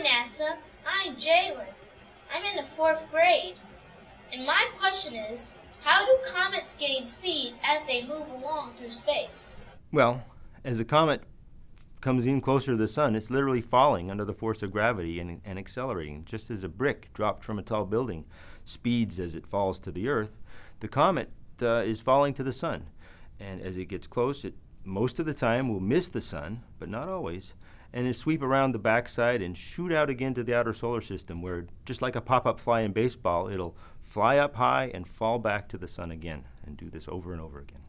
NASA. I'm Jalen. I'm in the fourth grade. And my question is how do comets gain speed as they move along through space? Well, as a comet comes in closer to the sun, it's literally falling under the force of gravity and, and accelerating. Just as a brick dropped from a tall building speeds as it falls to the earth, the comet uh, is falling to the sun. And as it gets close, it most of the time will miss the sun, but not always, and it sweep around the backside and shoot out again to the outer solar system, where just like a pop-up fly in baseball, it'll fly up high and fall back to the sun again, and do this over and over again.